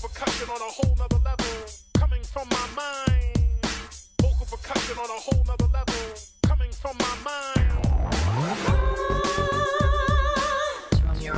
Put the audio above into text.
percussion on a whole nother level, coming from my mind. Vocal percussion on a whole nother level, coming from my mind. From your